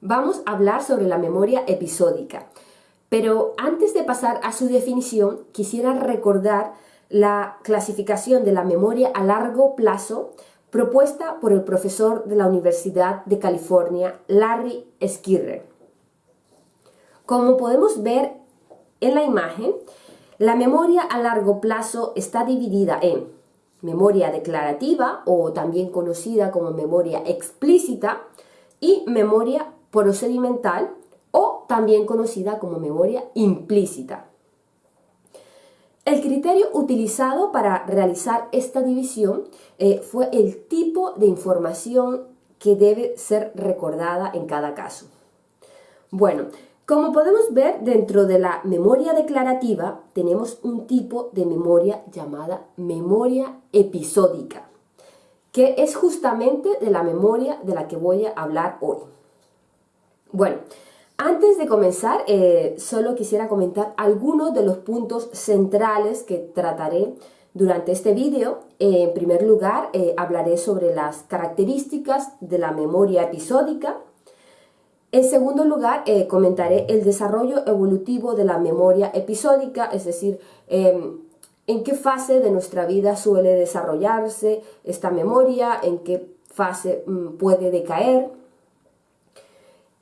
vamos a hablar sobre la memoria episódica. Pero antes de pasar a su definición, quisiera recordar la clasificación de la memoria a largo plazo propuesta por el profesor de la Universidad de California, Larry Skirrer. Como podemos ver en la imagen, la memoria a largo plazo está dividida en memoria declarativa o también conocida como memoria explícita y memoria procedimental o también conocida como memoria implícita. El criterio utilizado para realizar esta división eh, fue el tipo de información que debe ser recordada en cada caso. Bueno, como podemos ver dentro de la memoria declarativa tenemos un tipo de memoria llamada memoria episódica, que es justamente de la memoria de la que voy a hablar hoy. Bueno, antes de comenzar, eh, solo quisiera comentar algunos de los puntos centrales que trataré durante este vídeo. en primer lugar, eh, hablaré sobre las características de la memoria episódica. En segundo lugar, eh, comentaré el desarrollo evolutivo de la memoria episódica, es decir, em, en qué fase de nuestra vida suele desarrollarse esta memoria, en qué fase mm, puede decaer.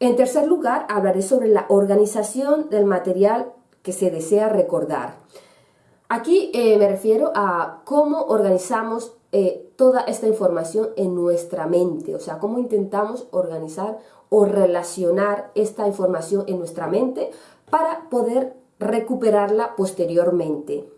En tercer lugar, hablaré sobre la organización del material que se desea recordar. Aquí eh, me refiero a cómo organizamos eh, toda esta información en nuestra mente, o sea, cómo intentamos organizar o relacionar esta información en nuestra mente para poder recuperarla posteriormente.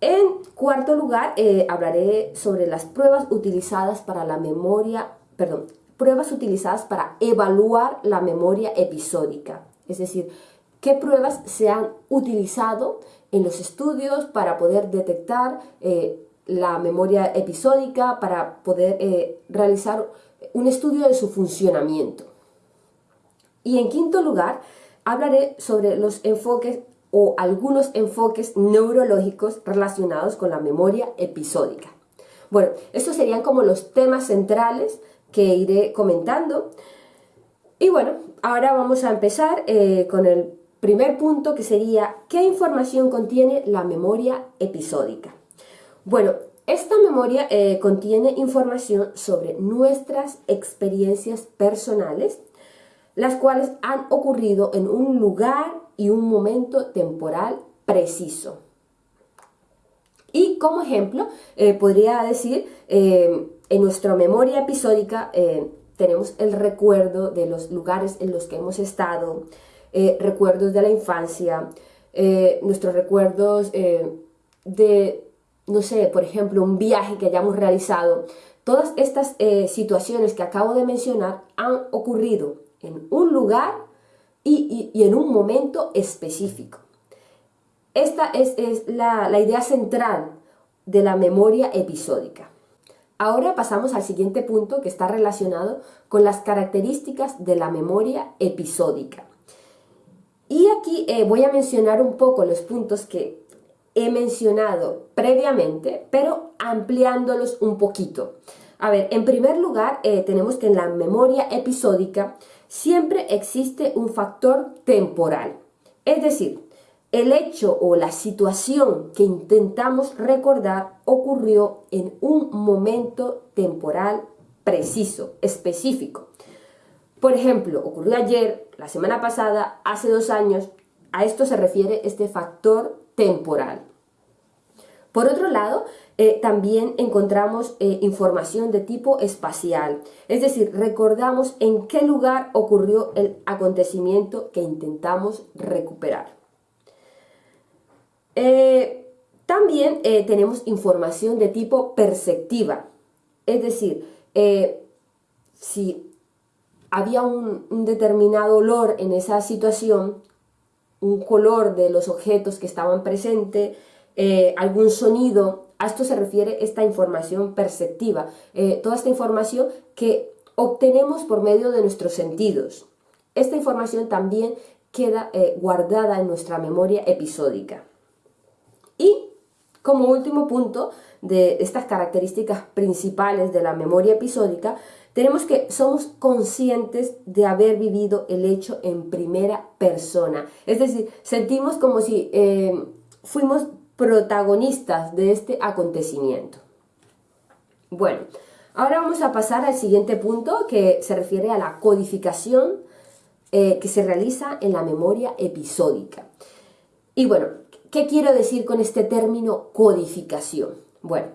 En cuarto lugar, eh, hablaré sobre las pruebas utilizadas para la memoria, perdón, pruebas utilizadas para evaluar la memoria episódica. Es decir, qué pruebas se han utilizado en los estudios para poder detectar eh, la memoria episódica, para poder eh, realizar un estudio de su funcionamiento. Y en quinto lugar, hablaré sobre los enfoques o algunos enfoques neurológicos relacionados con la memoria episódica. Bueno, estos serían como los temas centrales que iré comentando. Y bueno, ahora vamos a empezar eh, con el primer punto que sería ¿qué información contiene la memoria episódica? Bueno, esta memoria eh, contiene información sobre nuestras experiencias personales, las cuales han ocurrido en un lugar y un momento temporal preciso. Y como ejemplo, eh, podría decir en nuestra memoria episódica eh, tenemos el recuerdo de los lugares en los que hemos estado, eh, recuerdos de la infancia, eh, nuestros recuerdos de, no sé, por ejemplo, un viaje que hayamos realizado. Todas estas situaciones que acabo de mencionar han ocurrido en un lugar y, en un momento específico. Esta es, la idea central de la memoria episódica. Ahora pasamos al siguiente punto que está relacionado con las características de la memoria episódica. Y aquí eh, voy a mencionar un poco los puntos que he mencionado previamente, pero ampliándolos un poquito. A ver, en primer lugar, eh, tenemos que en la memoria episódica siempre existe un factor temporal. Es decir, el hecho o la situación que intentamos recordar ocurrió en un momento temporal preciso, específico. Por ejemplo, ocurrió ayer, la semana pasada, hace dos años. A esto se refiere este factor temporal. Por otro lado, eh, también encontramos eh, información de tipo espacial, es decir, recordamos en qué lugar ocurrió el acontecimiento que intentamos recuperar. Eh, también eh, tenemos información de tipo perceptiva, es decir, eh, si había un, determinado olor en esa situación, un color de los objetos que estaban presentes, algún sonido, a esto se refiere esta información perceptiva, toda esta información que obtenemos por medio de nuestros sentidos. Esta información también queda guardada en nuestra memoria episódica. Como último punto de estas características principales de la memoria episódica, tenemos que, somos conscientes de haber vivido el hecho en primera persona. Es decir, sentimos como si eh, fuimos protagonistas de este acontecimiento. Bueno, ahora vamos a pasar al siguiente punto que se refiere a la codificación eh, que se realiza en la memoria episódica. Y bueno, ¿qué quiero decir con este término codificación? Bueno,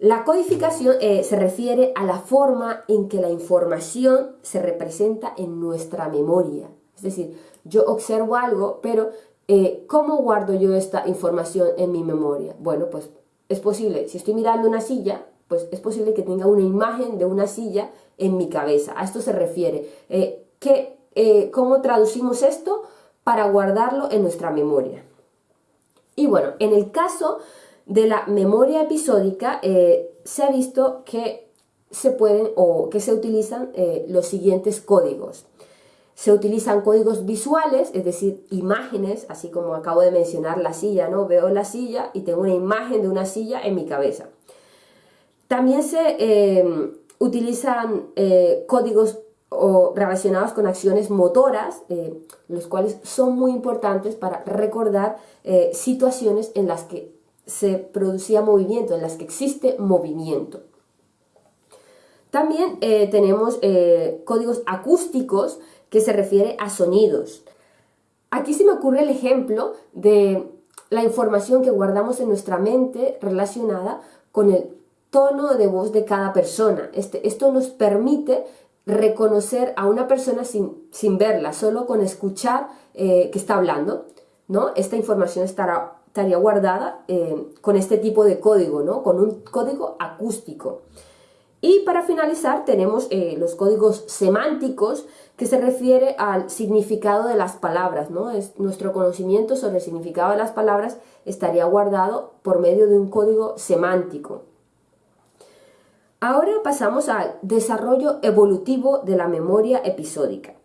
la codificación eh, se refiere a la forma en que la información se representa en nuestra memoria. Es decir, yo observo algo, pero eh, ¿cómo guardo yo esta información en mi memoria? Bueno, pues es posible, si estoy mirando una silla, pues es posible que tenga una imagen de una silla en mi cabeza. A esto se refiere. Eh, eh, ¿Cómo traducimos esto? Para guardarlo en nuestra memoria. Y bueno, en el caso de la memoria episódica, eh, se ha visto que se pueden o que se utilizan los siguientes códigos. Se utilizan códigos visuales, es decir, imágenes, así como acabo de mencionar la silla, ¿no? Veo la silla y tengo una imagen de una silla en mi cabeza. También se eh, utilizan eh, códigos relacionados con acciones motoras, eh, los cuales son muy importantes para recordar situaciones en las que se producía movimiento, en las que existe movimiento. También tenemos códigos acústicos que se refiere a sonidos. Aquí se me ocurre el ejemplo de la información que guardamos en nuestra mente relacionada con el tono de voz de cada persona. Este, esto nos permite reconocer a una persona sin, sin verla, solo con escuchar eh, que está hablando. ¿no? Esta información estaría guardada eh, con este tipo de código, ¿no? con un código acústico. Y para finalizar tenemos eh, los códigos semánticos que se refiere al significado de las palabras. ¿no? Es, nuestro conocimiento sobre el significado de las palabras estaría guardado por medio de un código semántico. Ahora pasamos al desarrollo evolutivo de la memoria episódica.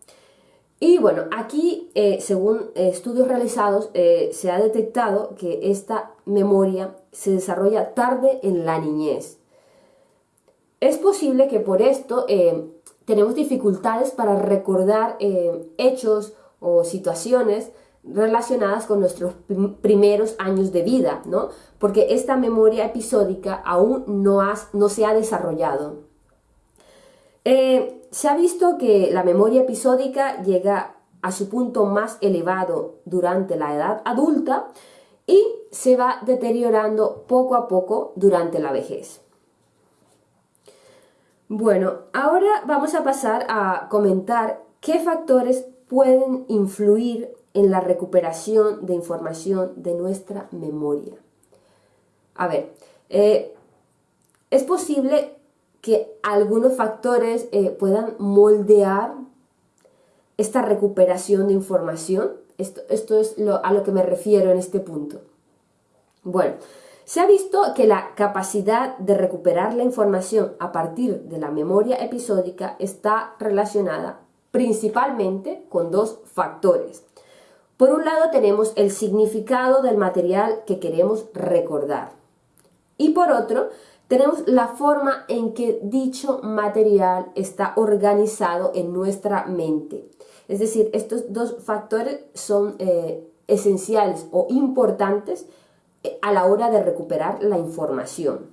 Y bueno, aquí, eh, según estudios realizados, eh, se ha detectado que esta memoria se desarrolla tarde en la niñez. Es posible que por esto eh, tenemos dificultades para recordar hechos o situaciones relacionadas con nuestros primeros años de vida, ¿no? Porque esta memoria episódica aún no, no se ha desarrollado. Eh, se ha visto que la memoria episódica llega a su punto más elevado durante la edad adulta y se va deteriorando poco a poco durante la vejez. Bueno, ahora vamos a pasar a comentar qué factores pueden influir en la recuperación de información de nuestra memoria. A ver, eh, es posible que algunos factores eh, puedan moldear esta recuperación de información. Esto, esto es a lo que me refiero en este punto. Bueno, se ha visto que la capacidad de recuperar la información a partir de la memoria episódica está relacionada principalmente con dos factores. Por un lado tenemos el significado del material que queremos recordar y por otro tenemos la forma en que dicho material está organizado en nuestra mente. Es decir, estos dos factores son eh, esenciales o importantes eh, a la hora de recuperar la información.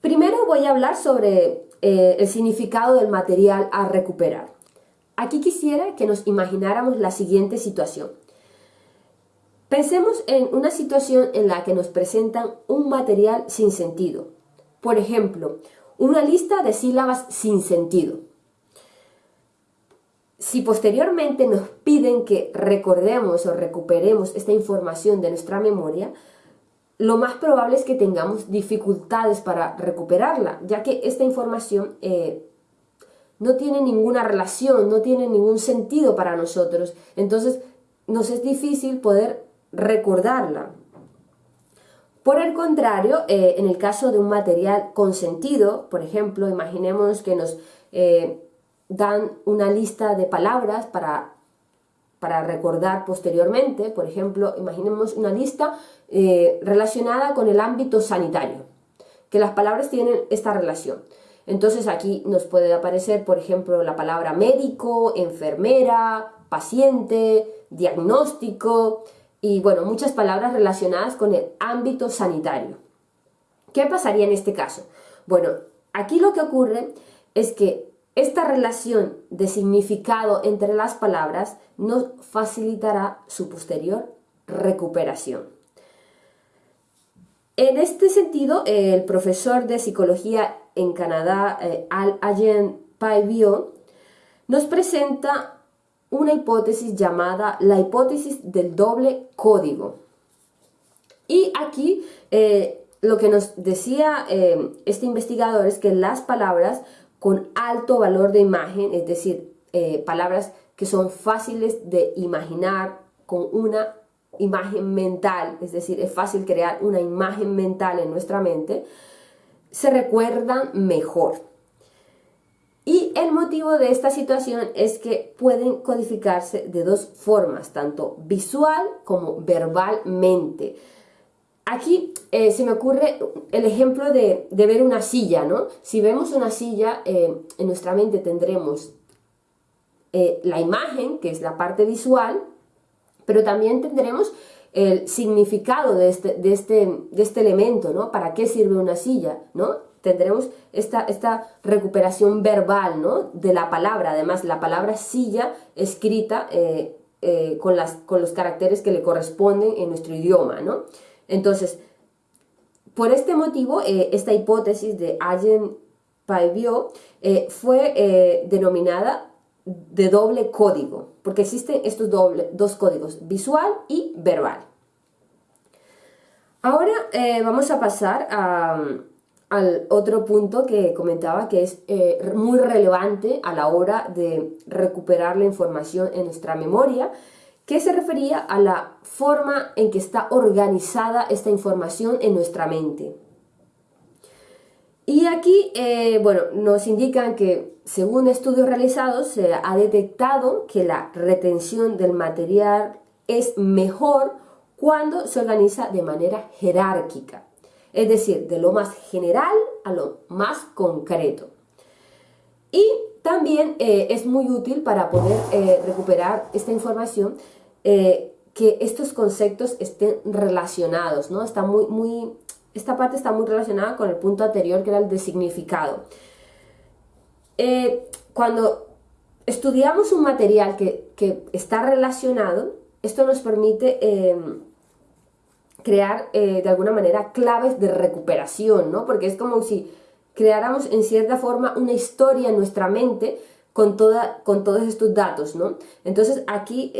Primero voy a hablar sobre eh, el significado del material a recuperar. Aquí quisiera que nos imagináramos la siguiente situación. Pensemos en una situación en la que nos presentan un material sin sentido. Por ejemplo, una lista de sílabas sin sentido. Si posteriormente nos piden que recordemos o recuperemos esta información de nuestra memoria, lo más probable es que tengamos dificultades para recuperarla, ya que esta información eh, no tiene ninguna relación, no tiene ningún sentido para nosotros. Entonces nos es difícil poder recordarla. Por el contrario, eh, en el caso de un material con sentido, por ejemplo, imaginemos que nos eh, dan una lista de palabras para, para, recordar posteriormente, por ejemplo, imaginemos una lista eh, relacionada con el ámbito sanitario, que las palabras tienen esta relación. Entonces aquí nos puede aparecer, por ejemplo, la palabra médico, enfermera, paciente, diagnóstico y bueno, muchas palabras relacionadas con el ámbito sanitario. ¿Qué pasaría en este caso? Bueno, aquí lo que ocurre es que esta relación de significado entre las palabras nos facilitará su posterior recuperación. En este sentido, el profesor de psicología en Canadá, eh, Al Ayen Paibio, nos presenta una hipótesis llamada la hipótesis del doble código. Y aquí eh, lo que nos decía eh, este investigador es que las palabras con alto valor de imagen, es decir, palabras que son fáciles de imaginar con una imagen mental, es decir, es fácil crear una imagen mental en nuestra mente, se recuerdan mejor. Y el motivo de esta situación es que pueden codificarse de dos formas, tanto visual como verbalmente. Aquí eh, se me ocurre el ejemplo de, ver una silla, ¿no? Si vemos una silla, eh, en nuestra mente tendremos eh, la imagen, que es la parte visual, pero también tendremos el significado de este, de este, de este elemento, ¿no? ¿Para qué sirve una silla, ¿no? Tendremos esta, esta recuperación verbal, ¿no? De la palabra, además la palabra silla escrita eh, eh, con, las, con los caracteres que le corresponden en nuestro idioma, ¿no? Entonces, por este motivo, eh, esta hipótesis de Allen Paivio fue denominada de doble código, porque existen estos doble, dos códigos, visual y verbal. Ahora eh, vamos a pasar al otro punto que comentaba que es eh, muy relevante a la hora de recuperar la información en nuestra memoria, que se refería a la forma en que está organizada esta información en nuestra mente. Y aquí, eh, bueno, nos indican que según estudios realizados se ha detectado que la retención del material es mejor cuando se organiza de manera jerárquica, es decir, de lo más general a lo más concreto. Y también eh, es muy útil para poder eh, recuperar esta información que estos conceptos estén relacionados, ¿no? Está muy, muy esta parte está muy relacionada con el punto anterior que era el de significado. Eh, cuando estudiamos un material que, está relacionado, esto nos permite eh, crear eh, de alguna manera claves de recuperación, ¿no? Porque es como si creáramos en cierta forma una historia en nuestra mente con, toda, con todos estos datos, ¿no? Entonces aquí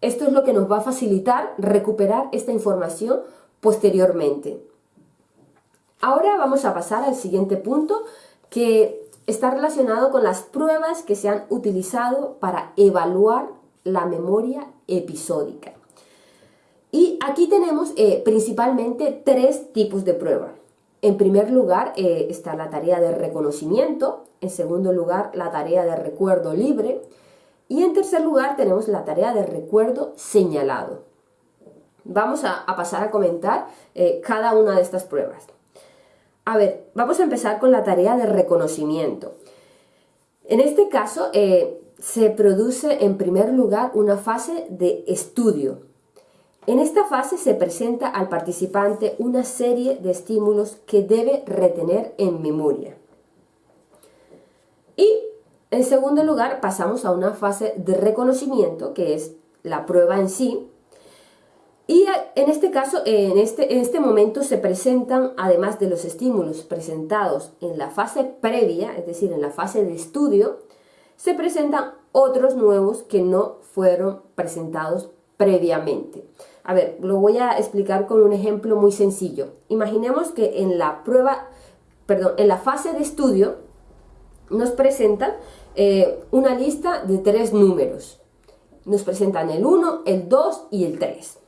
esto es lo que nos va a facilitar recuperar esta información posteriormente. Ahora vamos a pasar al siguiente punto que está relacionado con las pruebas que se han utilizado para evaluar la memoria episódica. Y aquí tenemos eh, principalmente tres tipos de prueba. En primer lugar eh, está la tarea de reconocimiento, en segundo lugar la tarea de recuerdo libre y en tercer lugar tenemos la tarea de recuerdo señalado. Vamos a, pasar a comentar eh, cada una de estas pruebas. A ver, vamos a empezar con la tarea de reconocimiento. En este caso, eh, se produce en primer lugar una fase de estudio. En esta fase se presenta al participante una serie de estímulos que debe retener en memoria. Y en segundo lugar pasamos a una fase de reconocimiento, que es la prueba en sí, y en este caso, en este, en este momento se presentan, además de los estímulos presentados en la fase previa, es decir, en la fase de estudio, se presentan otros nuevos que no fueron presentados previamente. A ver, lo voy a explicar con un ejemplo muy sencillo. Imaginemos que en la prueba, perdón, en la fase de estudio nos presentan eh, una lista de tres números. Nos presentan el 1, el 2 y el 3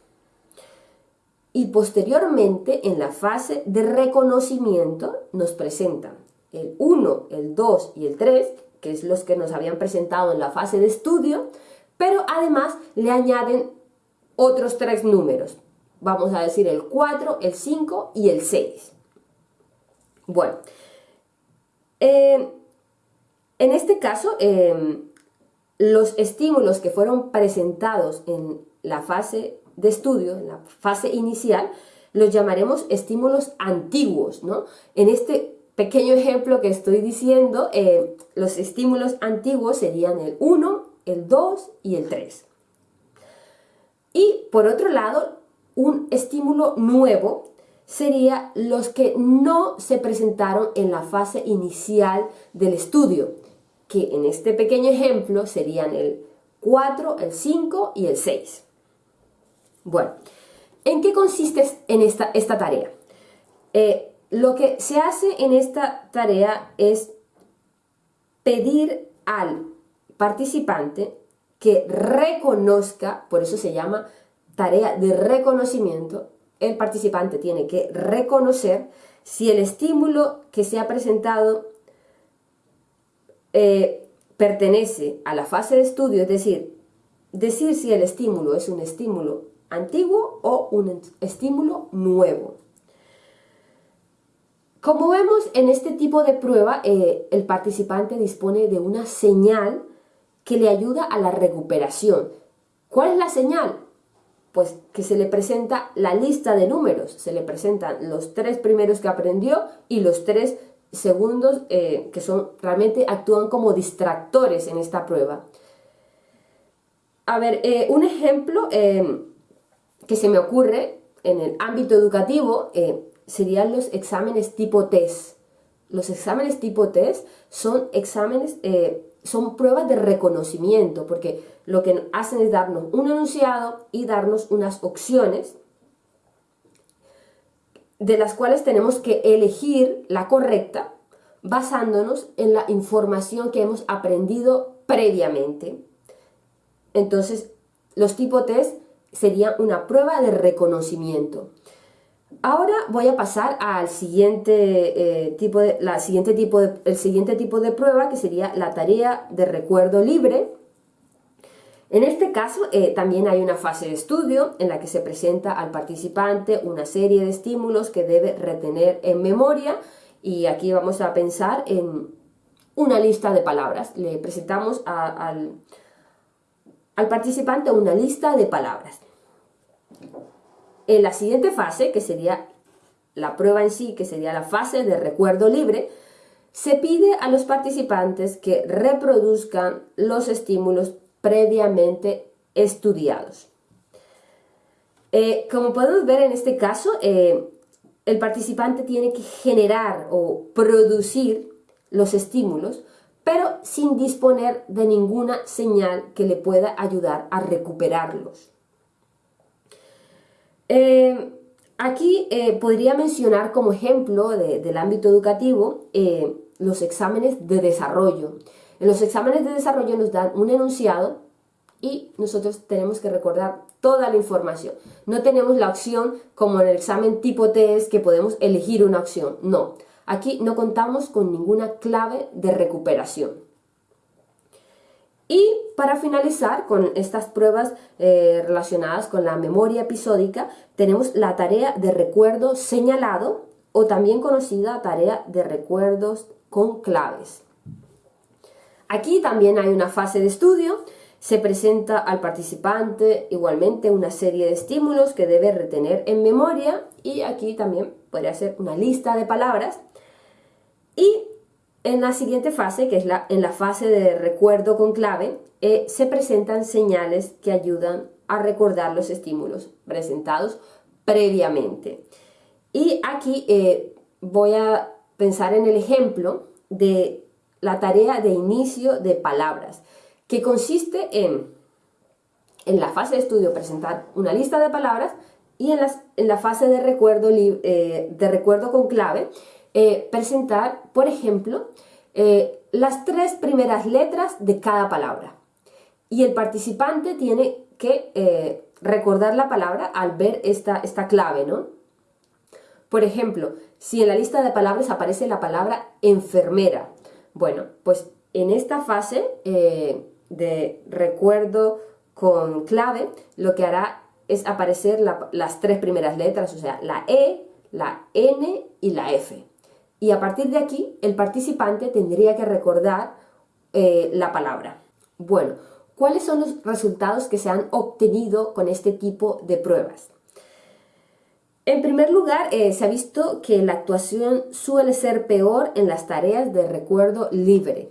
y posteriormente en la fase de reconocimiento nos presentan el 1, el 2 y el 3, que es los que nos habían presentado en la fase de estudio, pero además le añaden otros tres números. Vamos a decir el 4, el 5 y el 6. Bueno, en este caso, em, los estímulos que fueron presentados en la fase de estudio, en la fase inicial, los llamaremos estímulos antiguos, ¿no? En este pequeño ejemplo que estoy diciendo, eh, los estímulos antiguos serían el 1, el 2 y el 3. Y por otro lado, un estímulo nuevo sería los que no se presentaron en la fase inicial del estudio, que en este pequeño ejemplo serían el 4, el 5 y el 6. Bueno, ¿en qué consiste en esta, tarea? Eh, lo que se hace en esta tarea es pedir al participante que reconozca, por eso se llama tarea de reconocimiento, el participante tiene que reconocer si el estímulo que se ha presentado eh, pertenece a la fase de estudio, es decir, decir si el estímulo es un estímulo antiguo o un estímulo nuevo. Como vemos en este tipo de prueba, eh, el participante dispone de una señal que le ayuda a la recuperación. ¿Cuál es la señal? Pues que se le presenta la lista de números, se le presentan los tres primeros que aprendió y los tres segundos eh, que son realmente actúan como distractores en esta prueba. A ver, eh, un ejemplo que se me ocurre en el ámbito educativo serían los exámenes tipo test. Los exámenes tipo test son exámenes, eh, son pruebas de reconocimiento, porque lo que hacen es darnos un enunciado y darnos unas opciones de las cuales tenemos que elegir la correcta basándonos en la información que hemos aprendido previamente. Entonces, los tipo test serían una prueba de reconocimiento. Ahora voy a pasar al siguiente, eh, tipo de, la siguiente tipo de, el siguiente tipo de prueba que sería la tarea de recuerdo libre. En este caso eh, también hay una fase de estudio en la que se presenta al participante una serie de estímulos que debe retener en memoria y aquí vamos a pensar en una lista de palabras. Le presentamos al, al participante una lista de palabras. En la siguiente fase, que sería la prueba en sí, que sería la fase de recuerdo libre, se pide a los participantes que reproduzcan los estímulos previamente estudiados. Eh, como podemos ver en este caso, eh, el participante tiene que generar o producir los estímulos, pero sin disponer de ninguna señal que le pueda ayudar a recuperarlos. Eh, aquí eh, podría mencionar como ejemplo del ámbito educativo eh, los exámenes de desarrollo. En los exámenes de desarrollo nos dan un enunciado y nosotros tenemos que recordar toda la información. No tenemos la opción como en el examen tipo test que podemos elegir una opción. No, aquí no contamos con ninguna clave de recuperación. Y para finalizar con estas pruebas eh, relacionadas con la memoria episódica, tenemos la tarea de recuerdo señalado o también conocida tarea de recuerdos con claves. Aquí también hay una fase de estudio, se presenta al participante igualmente una serie de estímulos que debe retener en memoria y aquí también podría ser una lista de palabras y en la siguiente fase, que es la, en la fase de recuerdo con clave, eh, se presentan señales que ayudan a recordar los estímulos presentados previamente. Y aquí eh, voy a pensar en el ejemplo de la tarea de inicio de palabras, que consiste en, en la fase de estudio, presentar una lista de palabras y en, en la fase de recuerdo, eh, de recuerdo con clave, eh, presentar, por ejemplo, eh, las tres primeras letras de cada palabra. Y el participante tiene que eh, recordar la palabra al ver esta, esta clave, ¿no? Por ejemplo, si en la lista de palabras aparece la palabra enfermera, bueno, pues en esta fase de recuerdo con clave, lo que hará es aparecer las tres primeras letras, o sea, la E, la N y la F y a partir de aquí el participante tendría que recordar eh, la palabra. Bueno, ¿cuáles son los resultados que se han obtenido con este tipo de pruebas? En primer lugar, eh, se ha visto que la actuación suele ser peor en las tareas de recuerdo libre.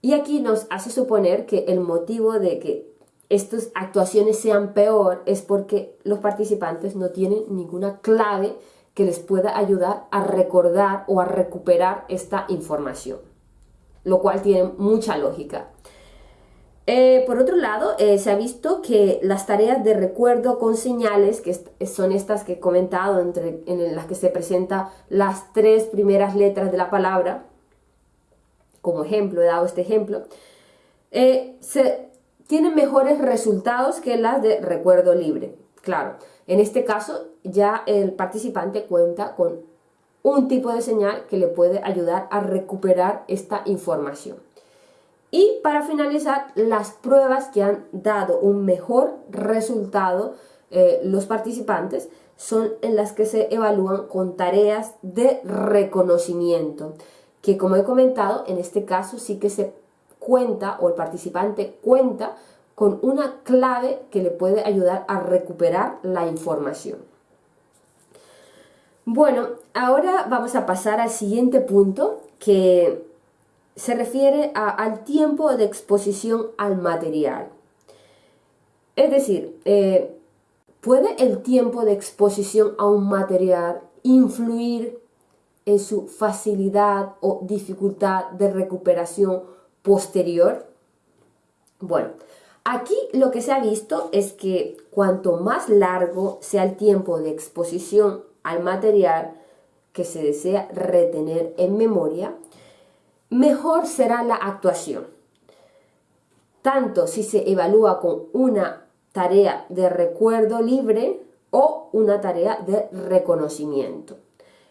Y aquí nos hace suponer que el motivo de que estas actuaciones sean peor es porque los participantes no tienen ninguna clave que les pueda ayudar a recordar o a recuperar esta información, lo cual tiene mucha lógica. Eh, por otro lado, eh, se ha visto que las tareas de recuerdo con señales, que son estas que he comentado, entre, en las que se presentan las tres primeras letras de la palabra, como ejemplo, he dado este ejemplo, eh, se, tienen mejores resultados que las de recuerdo libre. Claro, en este caso ya el participante cuenta con un tipo de señal que le puede ayudar a recuperar esta información. Y para finalizar, las pruebas que han dado un mejor resultado eh, los participantes son en las que se evalúan con tareas de reconocimiento, que como he comentado, en este caso sí que se cuenta o el participante cuenta con una clave que le puede ayudar a recuperar la información. Bueno, ahora vamos a pasar al siguiente punto que se refiere al tiempo de exposición al material. Es decir, eh, ¿puede el tiempo de exposición a un material influir en su facilidad o dificultad de recuperación posterior? Bueno, aquí lo que se ha visto es que cuanto más largo sea el tiempo de exposición al material que se desea retener en memoria, mejor será la actuación. Tanto si se evalúa con una tarea de recuerdo libre o una tarea de reconocimiento.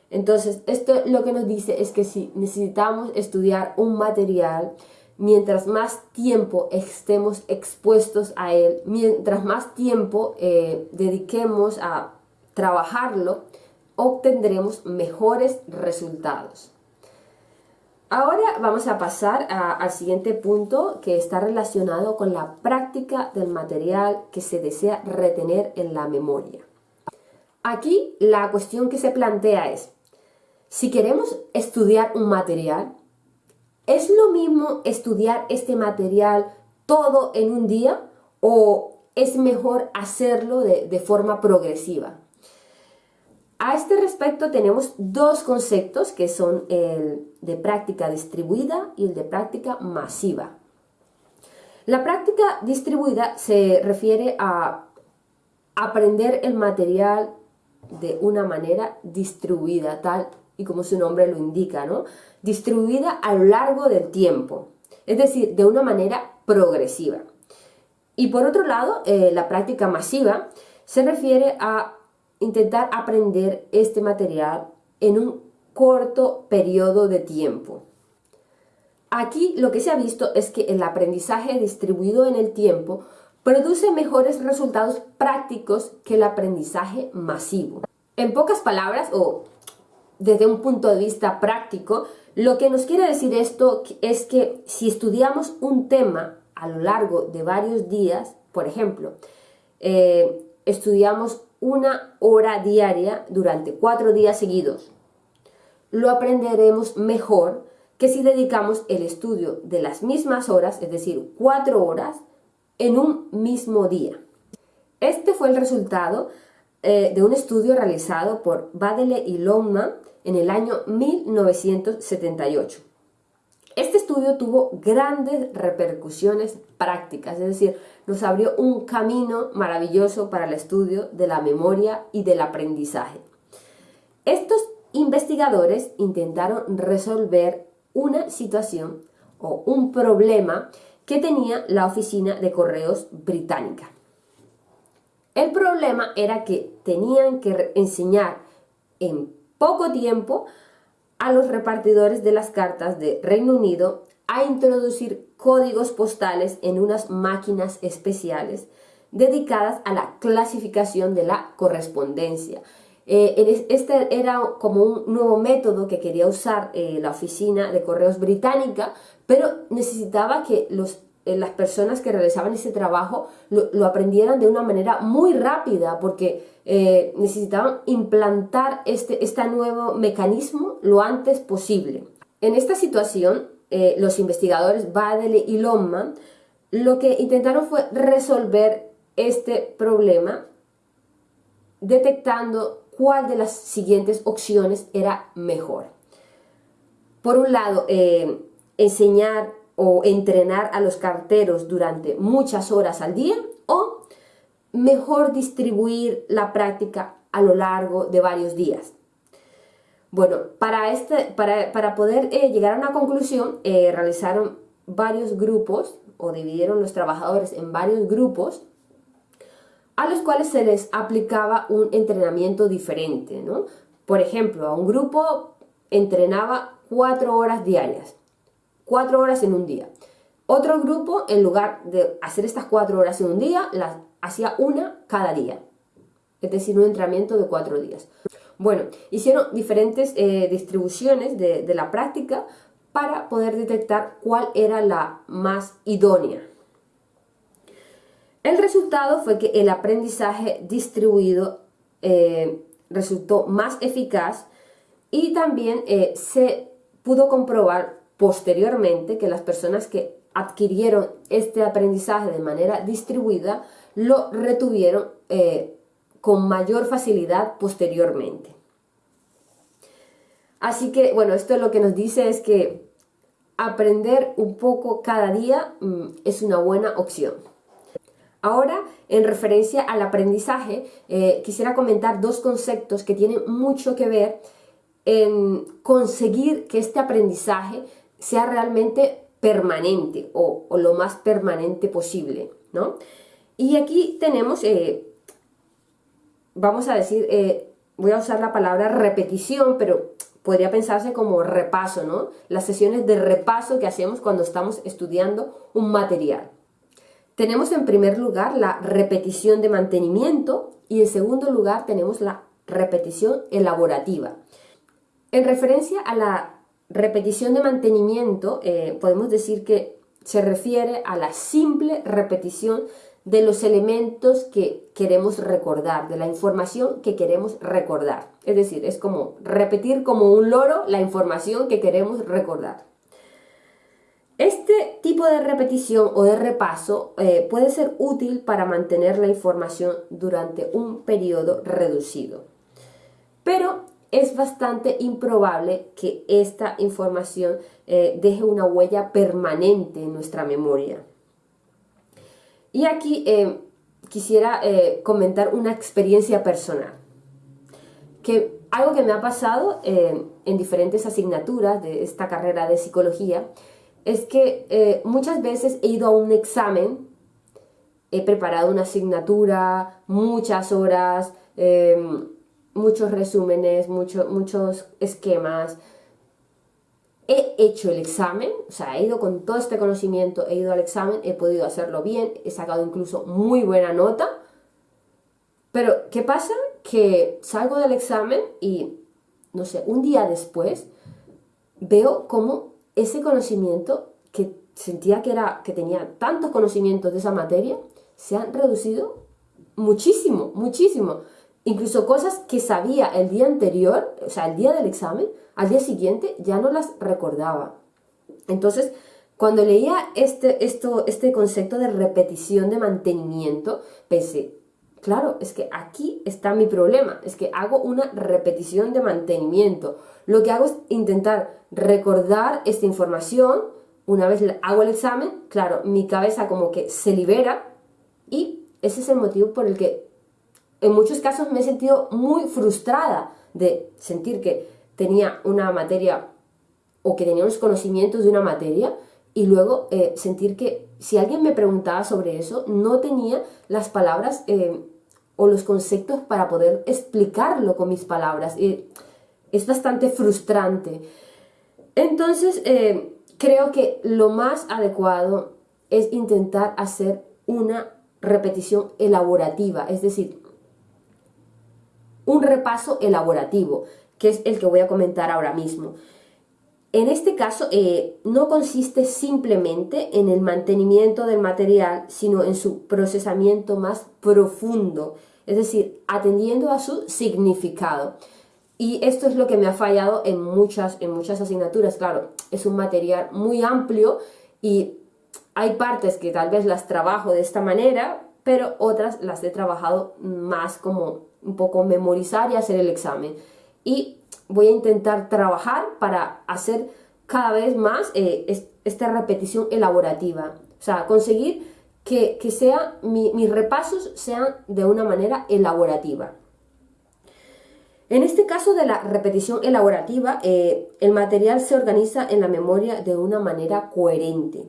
Entonces, esto lo que nos dice es que si necesitamos estudiar un material, mientras más tiempo estemos expuestos a él, mientras más tiempo eh, dediquemos a trabajarlo, obtendremos mejores resultados. Ahora vamos a pasar al siguiente punto que está relacionado con la práctica del material que se desea retener en la memoria. Aquí la cuestión que se plantea es, si queremos estudiar un material, ¿es lo mismo estudiar este material todo en un día o es mejor hacerlo de forma progresiva? A este respecto tenemos dos conceptos que son el de práctica distribuida y el de práctica masiva. La práctica distribuida se refiere a aprender el material de una manera distribuida, tal y como su nombre lo indica, ¿no? Distribuida a lo largo del tiempo, es decir, de una manera progresiva. Y por otro lado, eh, la práctica masiva se refiere a intentar aprender este material en un corto periodo de tiempo. Aquí lo que se ha visto es que el aprendizaje distribuido en el tiempo produce mejores resultados prácticos que el aprendizaje masivo. En pocas palabras, o desde un punto de vista práctico, lo que nos quiere decir esto es que si estudiamos un tema a lo largo de varios días, por ejemplo, eh, estudiamos una hora diaria durante cuatro días seguidos. Lo aprenderemos mejor que si dedicamos el estudio de las mismas horas, es decir, cuatro horas, en un mismo día. Este fue el resultado eh, de un estudio realizado por Badele y Longman en el año 1978. Este estudio tuvo grandes repercusiones prácticas, es decir, nos abrió un camino maravilloso para el estudio de la memoria y del aprendizaje. Estos investigadores intentaron resolver una situación o un problema que tenía la oficina de correos británica. El problema era que tenían que enseñar en poco tiempo a los repartidores de las cartas de Reino Unido a introducir códigos postales en unas máquinas especiales dedicadas a la clasificación de la correspondencia. Eh, este era como un nuevo método que quería usar eh, la oficina de correos británica, pero necesitaba que los, eh, las personas que realizaban ese trabajo lo, aprendieran de una manera muy rápida, porque necesitaban implantar este, este nuevo mecanismo lo antes posible. En esta situación, los investigadores Badele y Longman lo que intentaron fue resolver este problema detectando cuál de las siguientes opciones era mejor. Por un lado, eh, enseñar o entrenar a los carteros durante muchas horas al día o mejor distribuir la práctica a lo largo de varios días. Bueno, para, este, para, poder eh, llegar a una conclusión, eh, realizaron varios grupos o dividieron los trabajadores en varios grupos a los cuales se les aplicaba un entrenamiento diferente, ¿no? Por ejemplo, a un grupo entrenaba cuatro horas diarias, cuatro horas en un día. Otro grupo, en lugar de hacer estas cuatro horas en un día, las hacía una cada día. Es decir, un entrenamiento de cuatro días. Bueno, hicieron diferentes eh, distribuciones de, la práctica para poder detectar cuál era la más idónea. El resultado fue que el aprendizaje distribuido eh, resultó más eficaz y también eh, se pudo comprobar posteriormente que las personas que adquirieron este aprendizaje de manera distribuida lo retuvieron eh, con mayor facilidad posteriormente. Así que, bueno, esto lo que nos dice es que aprender un poco cada día mm, es una buena opción. Ahora, en referencia al aprendizaje, eh, quisiera comentar dos conceptos que tienen mucho que ver en conseguir que este aprendizaje sea realmente permanente o, lo más permanente posible, ¿no? Y aquí tenemos, eh, vamos a decir, eh, voy a usar la palabra repetición, pero podría pensarse como repaso, ¿no? Las sesiones de repaso que hacemos cuando estamos estudiando un material. Tenemos en primer lugar la repetición de mantenimiento y en segundo lugar tenemos la repetición elaborativa. En referencia a la repetición de mantenimiento, eh, podemos decir que se refiere a la simple repetición de los elementos que queremos recordar, de la información que queremos recordar. Es decir, es como repetir como un loro la información que queremos recordar. Este tipo de repetición o de repaso eh, puede ser útil para mantener la información durante un periodo reducido. Pero es bastante improbable que esta información eh, deje una huella permanente en nuestra memoria. Y aquí eh, quisiera comentar una experiencia personal. Que algo que me ha pasado en diferentes asignaturas de esta carrera de psicología es que eh, muchas veces he ido a un examen, he preparado una asignatura, muchas horas, muchos resúmenes, muchos esquemas. He hecho el examen, o sea, he ido con todo este conocimiento, he ido al examen, he podido hacerlo bien, he sacado incluso muy buena nota. Pero, ¿qué pasa? Que salgo del examen y, no sé, un día después veo cómo ese conocimiento que sentía que, era, que tenía tantos conocimientos de esa materia, se han reducido muchísimo, muchísimo. Incluso cosas que sabía el día anterior, o sea, el día del examen, al día siguiente ya no las recordaba. Entonces, cuando leía este, esto, este concepto de repetición de mantenimiento, pensé, claro, es que aquí está mi problema, es que hago una repetición de mantenimiento. Lo que hago es intentar recordar esta información, una vez hago el examen, claro, mi cabeza como que se libera y ese es el motivo por el que en muchos casos me he sentido muy frustrada de sentir que tenía una materia o que tenía unos conocimientos de una materia y luego eh, sentir que si alguien me preguntaba sobre eso, no tenía las palabras eh, o los conceptos para poder explicarlo con mis palabras. Es bastante frustrante. Entonces, eh, creo que lo más adecuado es intentar hacer una repetición elaborativa, es decir, un repaso elaborativo, que es el que voy a comentar ahora mismo. En este caso, eh, no consiste simplemente en el mantenimiento del material, sino en su procesamiento más profundo, es decir, atendiendo a su significado. Y esto es lo que me ha fallado en muchas, en muchas asignaturas. Claro, es un material muy amplio y hay partes que tal vez las trabajo de esta manera, pero otras las he trabajado más como un poco memorizar y hacer el examen. Y voy a intentar trabajar para hacer cada vez más eh, esta repetición elaborativa. O sea, conseguir que, sea, mis repasos sean de una manera elaborativa. En este caso de la repetición elaborativa, eh, el material se organiza en la memoria de una manera coherente.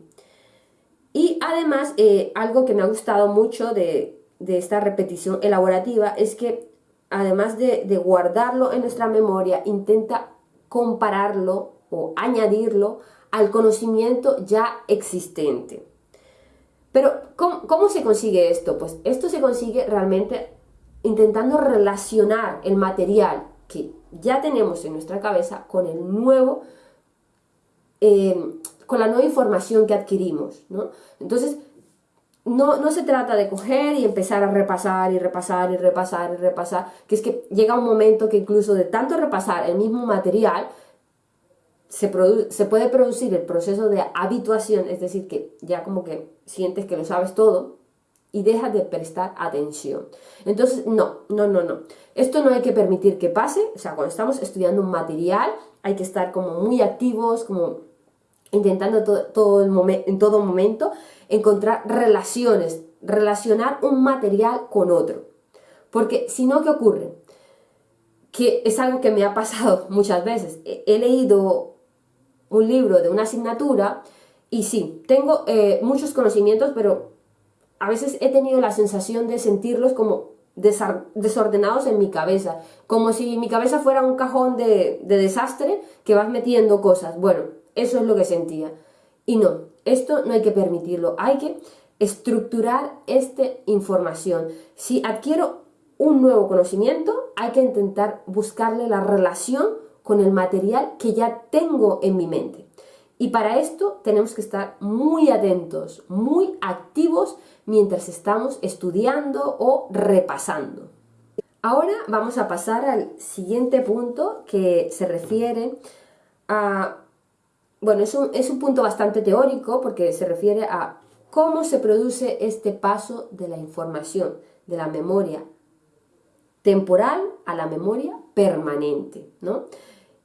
Y además, eh, algo que me ha gustado mucho de, de esta repetición elaborativa es que además de, guardarlo en nuestra memoria, intenta compararlo o añadirlo al conocimiento ya existente. Pero, ¿cómo, se consigue esto? Pues esto se consigue realmente intentando relacionar el material que ya tenemos en nuestra cabeza con el nuevo, eh, con la nueva información que adquirimos, ¿no? Entonces, no, se trata de coger y empezar a repasar y repasar y repasar y repasar, que es que llega un momento que incluso de tanto repasar el mismo material, se, se puede producir el proceso de habituación, es decir, que ya como que sientes que lo sabes todo y dejas de prestar atención. Entonces, no, no, no, no. Esto no hay que permitir que pase, o sea, cuando estamos estudiando un material hay que estar como muy activos, como intentando todo, el en todo momento encontrar relaciones, relacionar un material con otro. Porque si no, ¿qué ocurre? Que es algo que me ha pasado muchas veces. He, leído un libro de una asignatura y sí, tengo eh, muchos conocimientos, pero a veces he tenido la sensación de sentirlos como desordenados en mi cabeza, como si mi cabeza fuera un cajón de, de desastre que vas metiendo cosas. Bueno, eso es lo que sentía. Y no, esto no hay que permitirlo, hay que estructurar esta información. Si adquiero un nuevo conocimiento, hay que intentar buscarle la relación con el material que ya tengo en mi mente. Y para esto tenemos que estar muy atentos, muy activos mientras estamos estudiando o repasando. Ahora vamos a pasar al siguiente punto que se refiere a bueno, es un, es un punto bastante teórico porque se refiere a cómo se produce este paso de la información, de la memoria temporal a la memoria permanente, ¿no?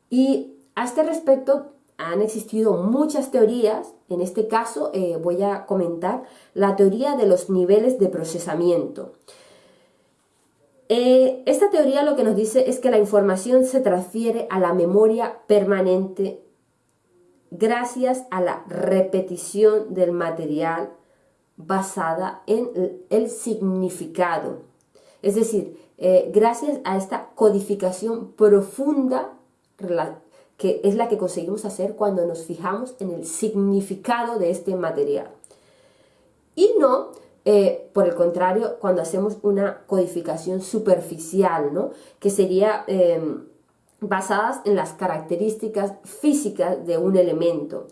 Y a este respecto han existido muchas teorías, en este caso eh, voy a comentar la teoría de los niveles de procesamiento. Eh, esta teoría lo que nos dice es que la información se transfiere a la memoria permanente gracias a la repetición del material basada en el significado. Es decir, eh, gracias a esta codificación profunda que es la que conseguimos hacer cuando nos fijamos en el significado de este material. Y no, eh, por el contrario, cuando hacemos una codificación superficial, ¿no? que sería... Em, basadas en las características físicas de un elemento.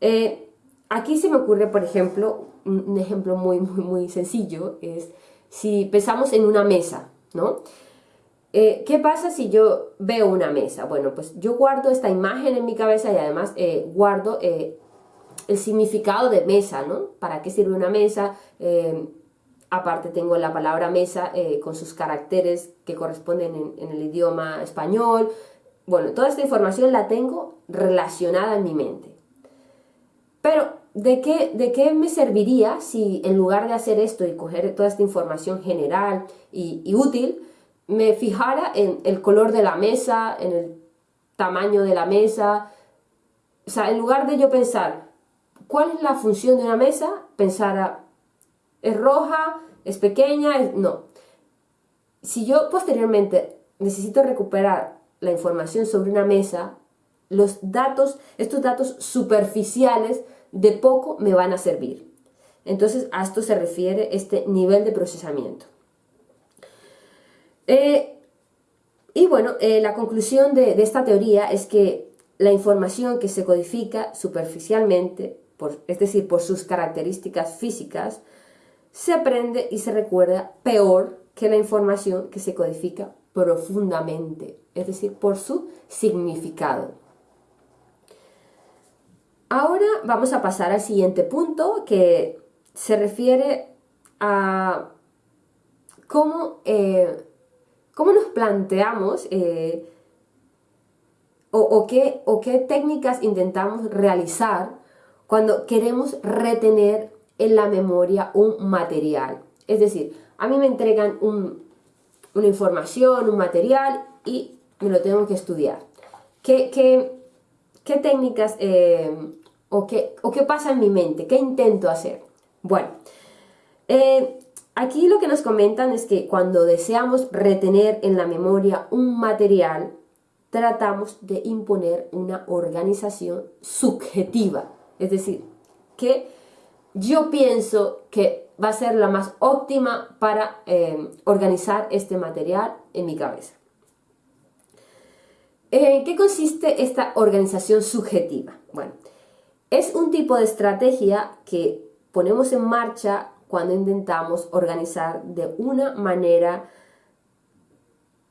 Eh, aquí se me ocurre, por ejemplo, un, ejemplo muy, muy, muy sencillo, es si pensamos en una mesa, ¿no? Eh, ¿Qué pasa si yo veo una mesa? Bueno, pues yo guardo esta imagen en mi cabeza y además eh, guardo el significado de mesa, ¿no? ¿Para qué sirve una mesa? Aparte tengo la palabra mesa eh, con sus caracteres que corresponden en, el idioma español. Bueno, toda esta información la tengo relacionada en mi mente. Pero, ¿de qué, ¿de qué me serviría si en lugar de hacer esto y coger toda esta información general y, y útil, me fijara en el color de la mesa, en el tamaño de la mesa? O sea, en lugar de yo pensar, ¿cuál es la función de una mesa? Pensara, es roja, es pequeña, no. Si yo posteriormente necesito recuperar la información sobre una mesa, los datos, estos datos superficiales de poco me van a servir. Entonces a esto se refiere este nivel de procesamiento. Eh, Y bueno, eh, la conclusión de, esta teoría es que la información que se codifica superficialmente, es decir, por sus características físicas, se aprende y se recuerda peor que la información que se codifica profundamente, es decir, por su significado. Ahora vamos a pasar al siguiente punto que se refiere a cómo, eh, nos planteamos eh, o, qué, o qué técnicas intentamos realizar cuando queremos retener en la memoria un material. Es decir, a mí me entregan una información, un material y me lo tengo que estudiar. ¿Qué, qué, técnicas eh, o, qué, o, qué, pasa en mi mente? ¿Qué intento hacer? Bueno, eh, aquí lo que nos comentan es que cuando deseamos retener en la memoria un material, tratamos de imponer una organización subjetiva. Es decir, que yo pienso que va a ser la más óptima para eh, organizar este material en mi cabeza. ¿En qué consiste esta organización subjetiva? Bueno, es un tipo de estrategia que ponemos en marcha cuando intentamos organizar de una manera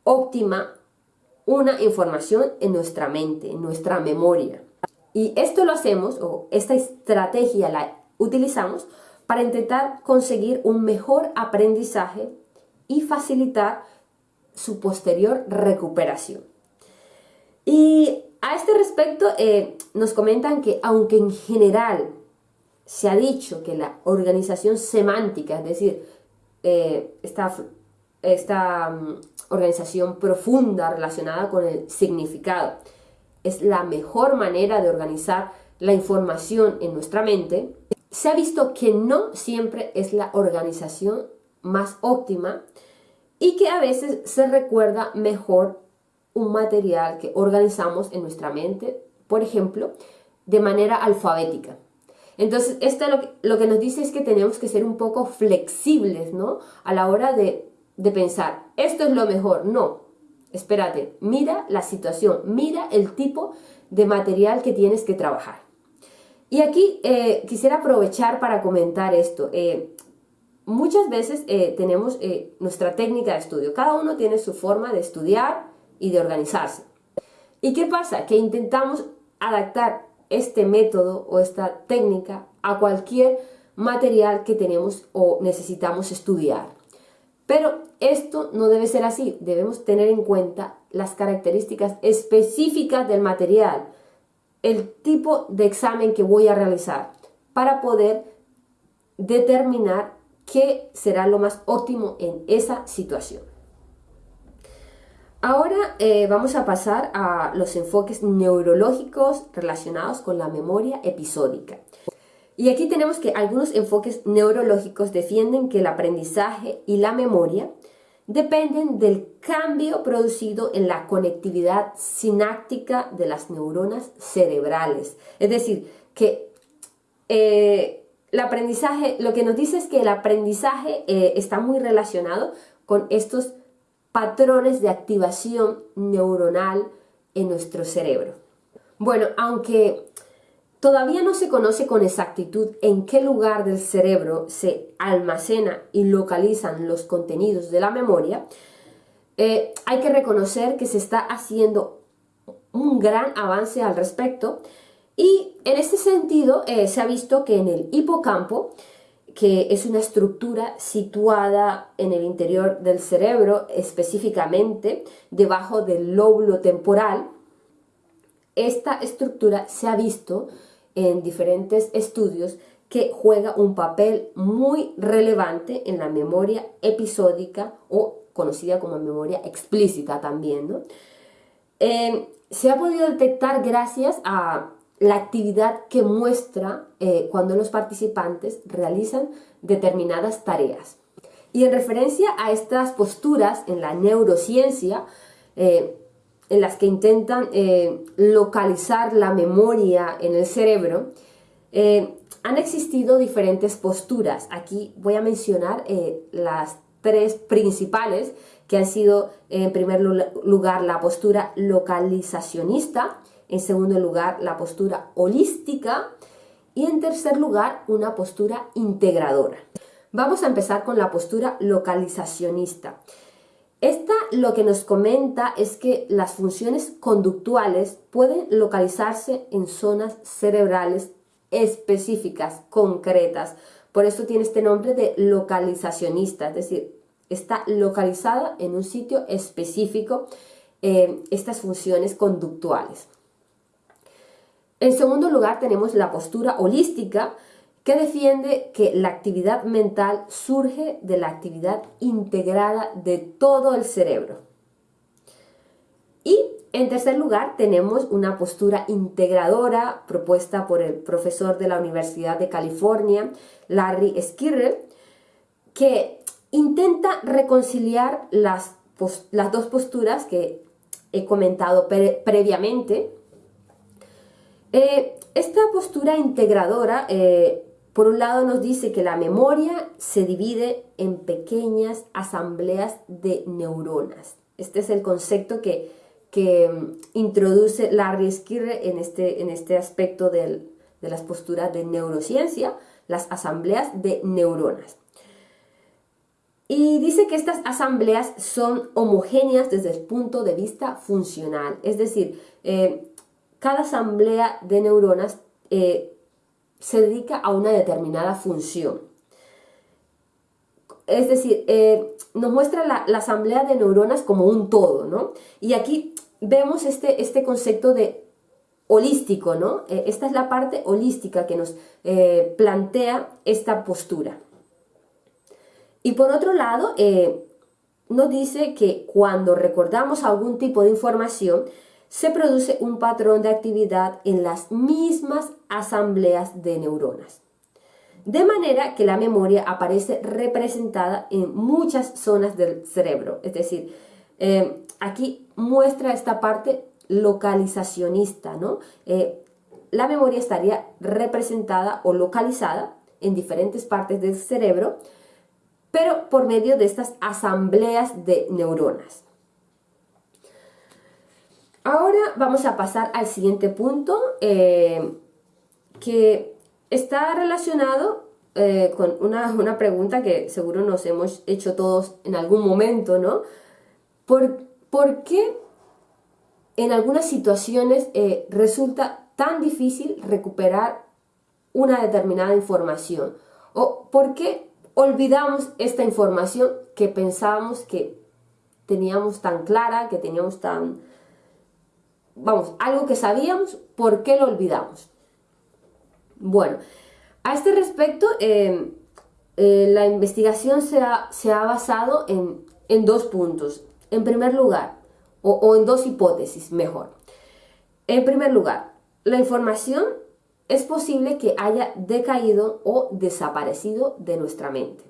óptima una información en nuestra mente, en nuestra memoria. Y esto lo hacemos, o esta estrategia la utilizamos para intentar conseguir un mejor aprendizaje y facilitar su posterior recuperación. Y a este respecto eh, nos comentan que aunque en general se ha dicho que la organización semántica, es decir, eh, esta, esta mm, organización profunda relacionada con el significado, es la mejor manera de organizar la información en nuestra mente, se ha visto que no siempre es la organización más óptima y que a veces se recuerda mejor un material que organizamos en nuestra mente, por ejemplo, de manera alfabética. Entonces, esto lo que, nos dice es que tenemos que ser un poco flexibles, ¿no? A la hora de, de pensar, esto es lo mejor. No, espérate, mira la situación, mira el tipo de material que tienes que trabajar. Y aquí eh, quisiera aprovechar para comentar esto. Eh, muchas veces eh, tenemos nuestra técnica de estudio. Cada uno tiene su forma de estudiar y de organizarse. ¿Y qué pasa? Que intentamos adaptar este método o esta técnica a cualquier material que tenemos o necesitamos estudiar. Pero esto no debe ser así. Debemos tener en cuenta las características específicas del material el tipo de examen que voy a realizar para poder determinar qué será lo más óptimo en esa situación. Ahora eh, vamos a pasar a los enfoques neurológicos relacionados con la memoria episódica. Y aquí tenemos que algunos enfoques neurológicos defienden que el aprendizaje y la memoria dependen del cambio producido en la conectividad sináptica de las neuronas cerebrales. Es decir, que eh, el aprendizaje, lo que nos dice es que el aprendizaje eh, está muy relacionado con estos patrones de activación neuronal en nuestro cerebro. Bueno, aunque Todavía no se conoce con exactitud en qué lugar del cerebro se almacena y localizan los contenidos de la memoria. Eh, hay que reconocer que se está haciendo un gran avance al respecto y en este sentido eh, se ha visto que en el hipocampo, que es una estructura situada en el interior del cerebro, específicamente debajo del lóbulo temporal, esta estructura se ha visto en diferentes estudios que juega un papel muy relevante en la memoria episódica o conocida como memoria explícita también. Em, se ha podido detectar gracias a la actividad que muestra eh, cuando los participantes realizan determinadas tareas. Y en referencia a estas posturas en la neurociencia, eh, en las que intentan eh, localizar la memoria en el cerebro, eh, han existido diferentes posturas. Aquí voy a mencionar eh, las tres principales que han sido en primer lugar la postura localizacionista, en segundo lugar la postura holística y en tercer lugar una postura integradora. Vamos a empezar con la postura localizacionista. Esta lo que nos comenta es que las funciones conductuales pueden localizarse en zonas cerebrales específicas, concretas. Por eso tiene este nombre de localizacionista, es decir, está localizada en un sitio específico eh, estas funciones conductuales. En segundo lugar tenemos la postura holística que defiende que la actividad mental surge de la actividad integrada de todo el cerebro. Y en tercer lugar tenemos una postura integradora propuesta por el profesor de la Universidad de California, Larry Skirrell, que intenta reconciliar las, las dos posturas que he comentado previamente. Eh, esta postura integradora, eh, por un lado, nos dice que la memoria se divide en pequeñas asambleas de neuronas. Este es el concepto que, que mm, introduce Larry Skirre en este, en este aspecto de las posturas de neurociencia, las asambleas de neuronas. Y dice que estas asambleas son homogéneas desde el punto de vista funcional, es decir, eh, cada asamblea de neuronas eh, se dedica a una determinada función. Es decir, eh, nos muestra la, asamblea de neuronas como un todo, ¿no? Y aquí vemos este, este concepto de holístico, ¿no? esta es la parte holística que nos plantea esta postura. Y por otro lado, eh, nos dice que cuando recordamos algún tipo de información, se produce un patrón de actividad en las mismas asambleas de neuronas. De manera que la memoria aparece representada en muchas zonas del cerebro. Es decir, eh, aquí muestra esta parte localizacionista, ¿no? Eh, la memoria estaría representada o localizada en diferentes partes del cerebro, pero por medio de estas asambleas de neuronas. Ahora vamos a pasar al siguiente punto eh, que está relacionado eh, con una, pregunta que seguro nos hemos hecho todos en algún momento, ¿no? ¿Por, qué en algunas situaciones eh, resulta tan difícil recuperar una determinada información? ¿O por qué olvidamos esta información que pensábamos que teníamos tan clara, que teníamos tan... Vamos, algo que sabíamos, ¿por qué lo olvidamos? Bueno, a este respecto, em, eh, la investigación se ha, se ha basado en, en, dos puntos. En primer lugar, o, en dos hipótesis, mejor. En primer lugar, la información es posible que haya decaído o desaparecido de nuestra mente.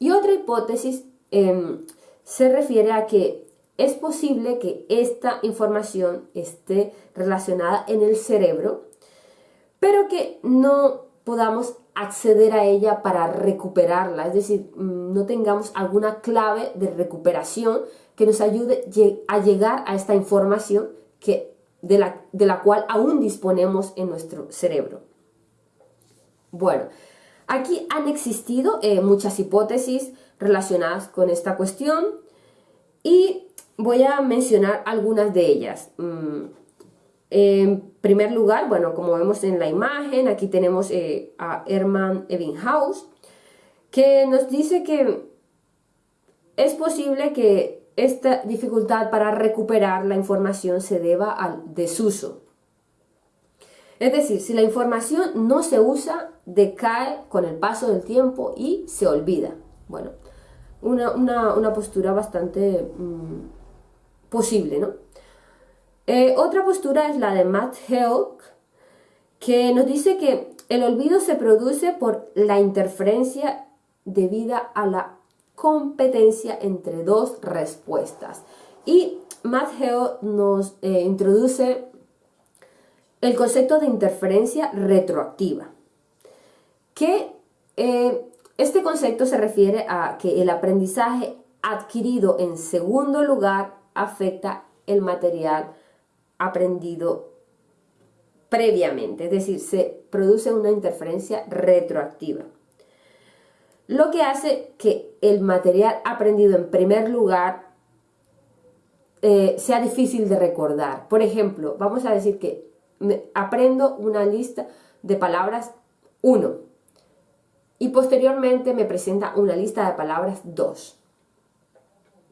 Y otra hipótesis em, se refiere a que es posible que esta información esté relacionada en el cerebro, pero que no podamos acceder a ella para recuperarla, es decir, mm, no tengamos alguna clave de recuperación que nos ayude a llegar a esta información que de la, cual aún disponemos en nuestro cerebro. Bueno, aquí han existido eh, muchas hipótesis relacionadas con esta cuestión y voy a mencionar algunas de ellas. Mm, en primer lugar, bueno, como vemos en la imagen, aquí tenemos eh, a Hermann Ebbinghaus, que nos dice que es posible que esta dificultad para recuperar la información se deba al desuso. Es decir, si la información no se usa, decae con el paso del tiempo y se olvida. Bueno, una, postura bastante mm, posible, ¿no? Eh, otra postura es la de Matt Helk, que nos dice que el olvido se produce por la interferencia debida a la competencia entre dos respuestas. Y Matt nos eh, introduce el concepto de interferencia retroactiva, que eh, este concepto se refiere a que el aprendizaje adquirido en segundo lugar afecta el material aprendido previamente, es decir, se produce una interferencia retroactiva. Lo que hace que el material aprendido en primer lugar eh, sea difícil de recordar. Por ejemplo, vamos a decir que aprendo una lista de palabras 1 y posteriormente me presenta una lista de palabras 2.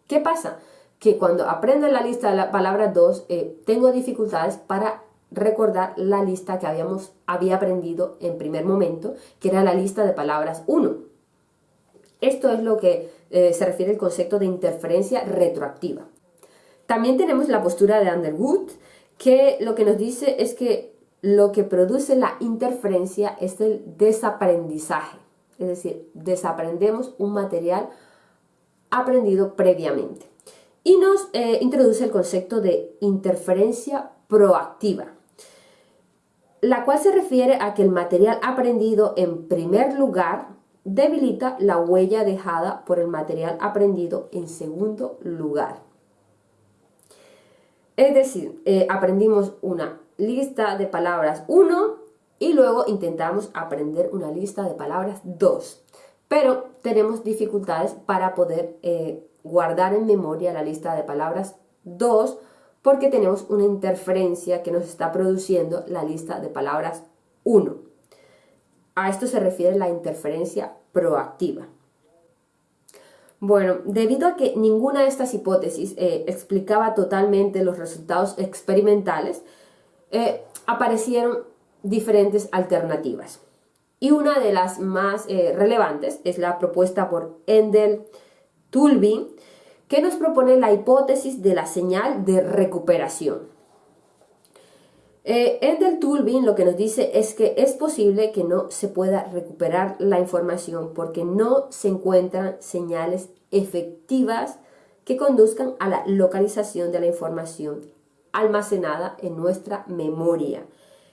¿Qué pasa? Que cuando aprendo la lista de la palabra 2 eh, tengo dificultades para recordar la lista que habíamos, había aprendido en primer momento, que era la lista de palabras 1. Esto es lo que eh, se refiere al concepto de interferencia retroactiva. También tenemos la postura de Underwood, que lo que nos dice es que lo que produce la interferencia es el desaprendizaje. Es decir, desaprendemos un material aprendido previamente. Y nos eh, introduce el concepto de interferencia proactiva, la cual se refiere a que el material aprendido en primer lugar debilita la huella dejada por el material aprendido en segundo lugar. Es decir, eh, aprendimos una lista de palabras 1 y luego intentamos aprender una lista de palabras 2. Pero tenemos dificultades para poder eh, guardar en memoria la lista de palabras 2 porque tenemos una interferencia que nos está produciendo la lista de palabras 1. A esto se refiere la interferencia proactiva. Bueno, debido a que ninguna de estas hipótesis eh, explicaba totalmente los resultados experimentales, eh, aparecieron diferentes alternativas. Y una de las más eh, relevantes es la propuesta por Endel Tulby, que nos propone la hipótesis de la señal de recuperación. Eh, Tulby lo que nos dice es que es posible que no se pueda recuperar la información porque no se encuentran señales efectivas que conduzcan a la localización de la información almacenada en nuestra memoria.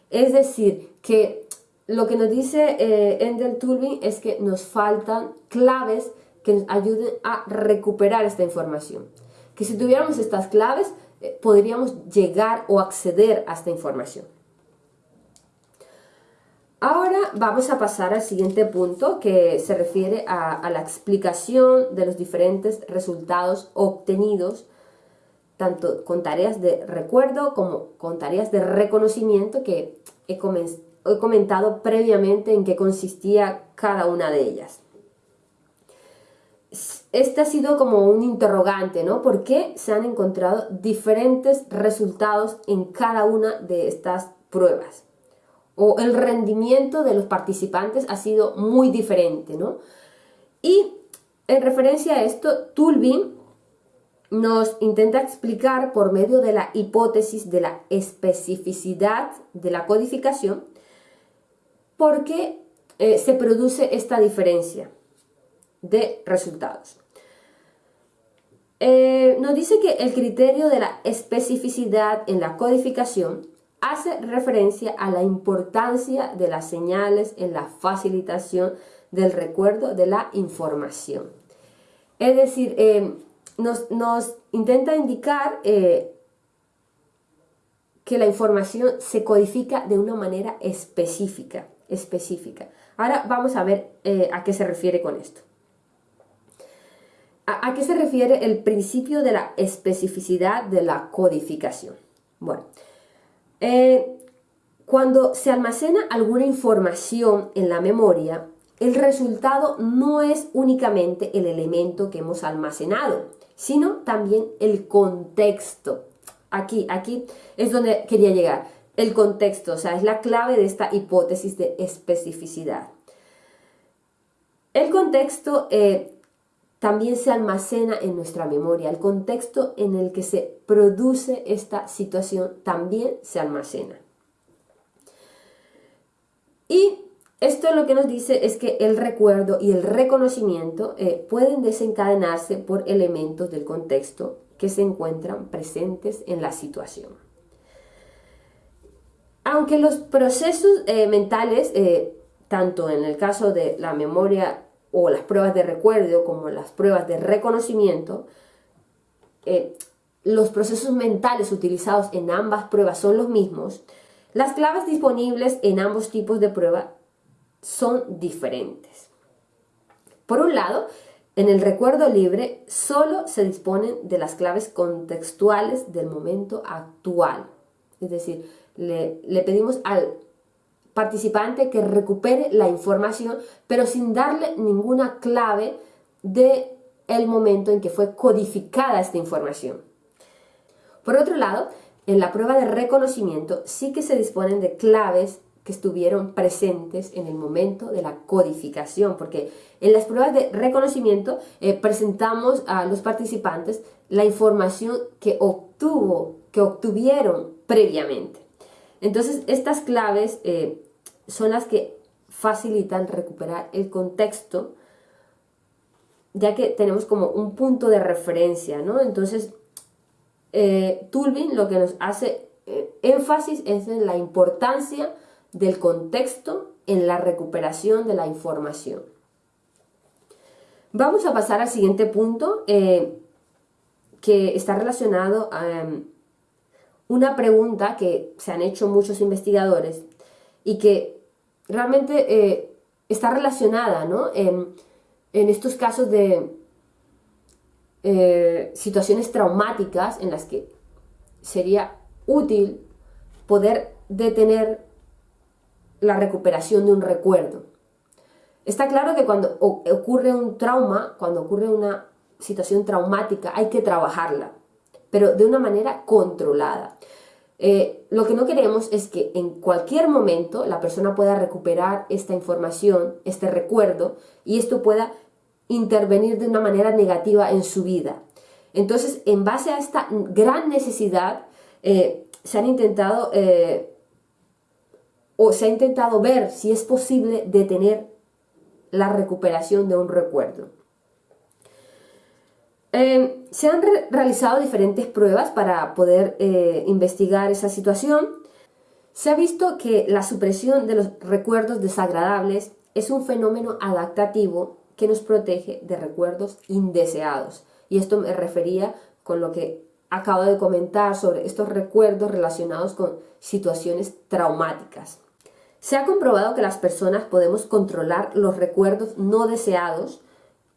Es decir, que lo que nos dice eh, Endel Tulby es que nos faltan claves que nos ayuden a recuperar esta información. Que si tuviéramos estas claves, eh, podríamos llegar o acceder a esta información. Ahora vamos a pasar al siguiente punto que se refiere a, la explicación de los diferentes resultados obtenidos tanto con tareas de recuerdo como con tareas de reconocimiento que he comentado previamente en qué consistía cada una de ellas este ha sido como un interrogante, ¿no? ¿Por qué se han encontrado diferentes resultados en cada una de estas pruebas? O el rendimiento de los participantes ha sido muy diferente, ¿no? Y en referencia a esto, Tulbin nos intenta explicar por medio de la hipótesis de la especificidad de la codificación por qué eh, se produce esta diferencia de resultados. Eh, nos dice que el criterio de la especificidad en la codificación hace referencia a la importancia de las señales en la facilitación del recuerdo de la información. Es decir, eh, nos, intenta indicar eh, que la información se codifica de una manera específica, específica. Ahora vamos a ver a qué se refiere con esto. ¿A, qué se refiere el principio de la especificidad de la codificación? Bueno, eh, cuando se almacena alguna información en la memoria, el resultado no es únicamente el elemento que hemos almacenado, sino también el contexto. Aquí, aquí es donde quería llegar. El contexto, o sea, es la clave de esta hipótesis de especificidad. El contexto eh, también se almacena en nuestra memoria. El contexto en el que se produce esta situación también se almacena. Y esto lo que nos dice es que el recuerdo y el reconocimiento eh, pueden desencadenarse por elementos del contexto que se encuentran presentes en la situación. Aunque los procesos eh, mentales, eh, tanto en el caso de la memoria o las pruebas de recuerdo como las pruebas de reconocimiento, eh, los procesos mentales utilizados en ambas pruebas son los mismos, las claves disponibles en ambos tipos de prueba son diferentes. Por un lado, en el recuerdo libre solo se disponen de las claves contextuales del momento actual. Es decir, le, le pedimos al participante que recupere la información, pero sin darle ninguna clave de el momento en que fue codificada esta información. Por otro lado, en la prueba de reconocimiento sí que se disponen de claves que estuvieron presentes en el momento de la codificación, porque en las pruebas de reconocimiento eh, presentamos a los participantes la información que obtuvo, que obtuvieron previamente. Entonces, estas claves eh, son las que facilitan recuperar el contexto, ya que tenemos como un punto de referencia, ¿no? Entonces, eh, Tulvin lo que nos hace eh, énfasis es en la importancia del contexto en la recuperación de la información. Vamos a pasar al siguiente punto, eh, que está relacionado a em, una pregunta que se han hecho muchos investigadores y que realmente eh, está relacionada ¿no? en, estos casos de eh, situaciones traumáticas en las que sería útil poder detener la recuperación de un recuerdo. Está claro que cuando ocurre un trauma, cuando ocurre una situación traumática, hay que trabajarla, pero de una manera controlada. Eh, lo que no queremos es que en cualquier momento la persona pueda recuperar esta información, este recuerdo, y esto pueda intervenir de una manera negativa en su vida. Entonces, en base a esta gran necesidad, eh, se han intentado eh, o se ha intentado ver si es posible detener la recuperación de un recuerdo. Em, se han realizado diferentes pruebas para poder eh, investigar esa situación. Se ha visto que la supresión de los recuerdos desagradables es un fenómeno adaptativo que nos protege de recuerdos indeseados. Y esto me refería con lo que acabo de comentar sobre estos recuerdos relacionados con situaciones traumáticas. Se ha comprobado que las personas podemos controlar los recuerdos no deseados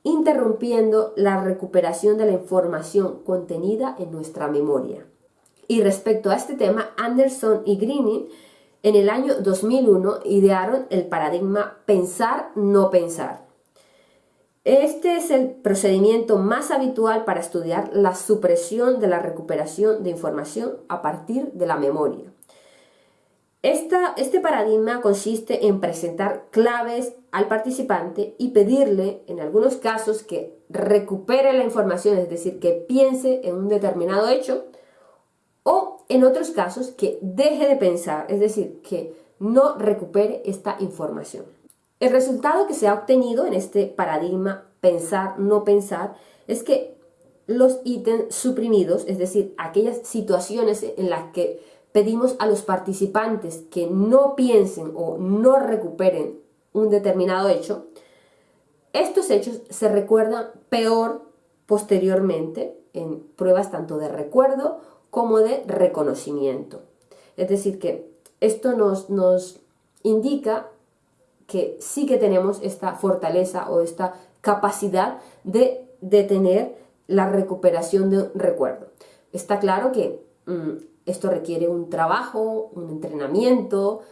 interrumpiendo la recuperación de la información contenida en nuestra memoria. Y respecto a este tema, Anderson y Greening en el año 2001 idearon el paradigma pensar, no pensar. Este es el procedimiento más habitual para estudiar la supresión de la recuperación de información a partir de la memoria este paradigma consiste en presentar claves al participante y pedirle, en algunos casos, que recupere la información, es decir, que piense en un determinado hecho, o en otros casos, que deje de pensar, es decir, que no recupere esta información. El resultado que se ha obtenido en este paradigma pensar, no pensar, es que los ítems suprimidos, es decir, aquellas situaciones en las que pedimos a los participantes que no piensen o no recuperen un determinado hecho, estos hechos se recuerdan peor posteriormente en pruebas tanto de recuerdo como de reconocimiento. Es decir, que esto nos, nos indica que sí que tenemos esta fortaleza o esta capacidad de detener la recuperación de un recuerdo. Está claro que mm, esto requiere un trabajo, un entrenamiento,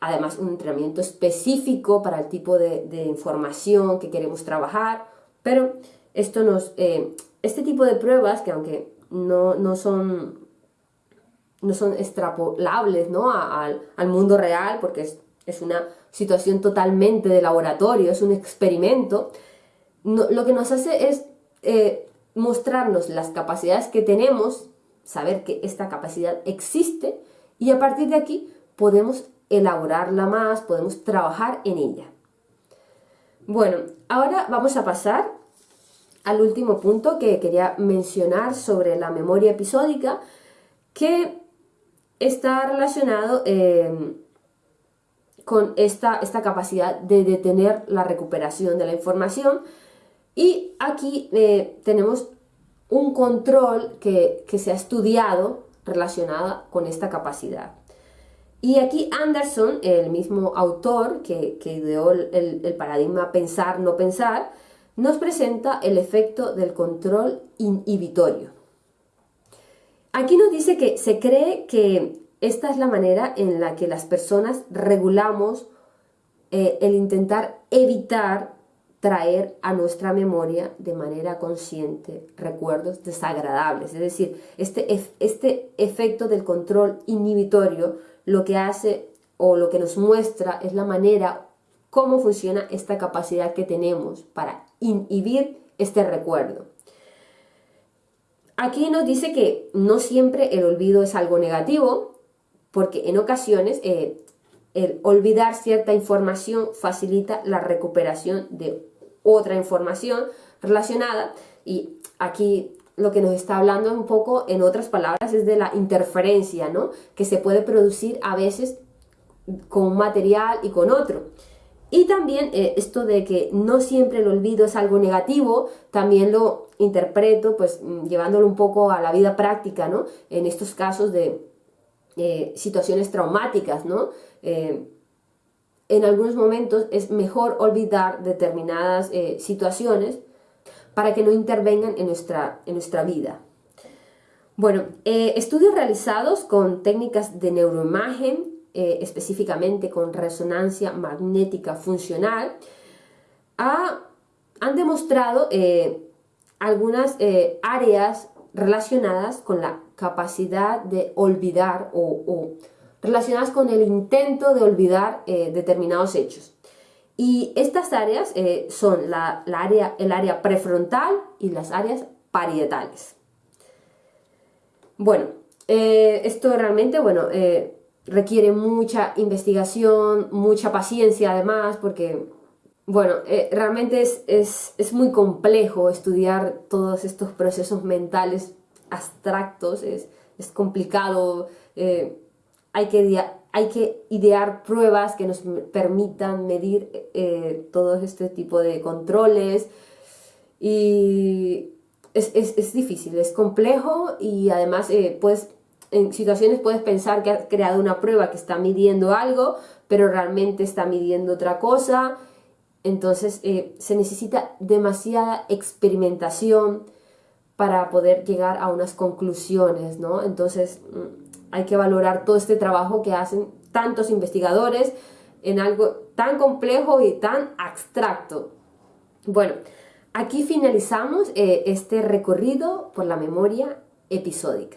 además un entrenamiento específico para el tipo de, información que queremos trabajar, pero esto nos, eh, este tipo de pruebas, que aunque no, son, no son extrapolables ¿no? al, mundo real, porque es, una situación totalmente de laboratorio, es un experimento, lo que nos hace es eh, mostrarnos las capacidades que tenemos saber que esta capacidad existe y a partir de aquí podemos elaborarla más, podemos trabajar en ella. Bueno, ahora vamos a pasar al último punto que quería mencionar sobre la memoria episódica, que está relacionado eh, con esta, esta capacidad de detener la recuperación de la información. Y aquí eh, tenemos un control que, se ha estudiado relacionada con esta capacidad. Y aquí Anderson, el mismo autor que, ideó el, el, paradigma pensar, no pensar, nos presenta el efecto del control inhibitorio. Aquí nos dice que se cree que esta es la manera en la que las personas regulamos eh, el intentar evitar traer a nuestra memoria de manera consciente recuerdos desagradables. Es decir, este, este efecto del control inhibitorio lo que hace o lo que nos muestra es la manera, cómo funciona esta capacidad que tenemos para inhibir este recuerdo. Aquí nos dice que no siempre el olvido es algo negativo, porque en ocasiones eh, el olvidar cierta información facilita la recuperación de otra información relacionada y aquí lo que nos está hablando un poco, en otras palabras, es de la interferencia, ¿no? Que se puede producir a veces con un material y con otro. Y también eh, esto de que no siempre el olvido es algo negativo, también lo interpreto pues mm, llevándolo un poco a la vida práctica, ¿no? En estos casos de eh, situaciones traumáticas, ¿no? Eh, en algunos momentos es mejor olvidar determinadas eh, situaciones para que no intervengan en nuestra, en nuestra vida. Bueno, estudios realizados con técnicas de neuroimagen, específicamente con resonancia magnética funcional, han demostrado algunas áreas relacionadas con la capacidad de olvidar o, relacionadas con el intento de olvidar eh, determinados hechos. Y estas áreas eh, son la, área, el área prefrontal y las áreas parietales. Bueno, eh, esto realmente, bueno, requiere mucha investigación, mucha paciencia además, porque, bueno, realmente es, es muy complejo estudiar todos estos procesos mentales abstractos, es, complicado, eh, hay, que, idear pruebas que nos permitan medir eh, todo este tipo de controles y es, difícil, es complejo y además eh, en situaciones puedes pensar que has creado una prueba que está midiendo algo, pero realmente está midiendo otra cosa. Entonces se necesita demasiada experimentación, para poder llegar a unas conclusiones, ¿no? Entonces mm, hay que valorar todo este trabajo que hacen tantos investigadores en algo tan complejo y tan abstracto. Bueno, aquí finalizamos eh, este recorrido por la memoria episódica.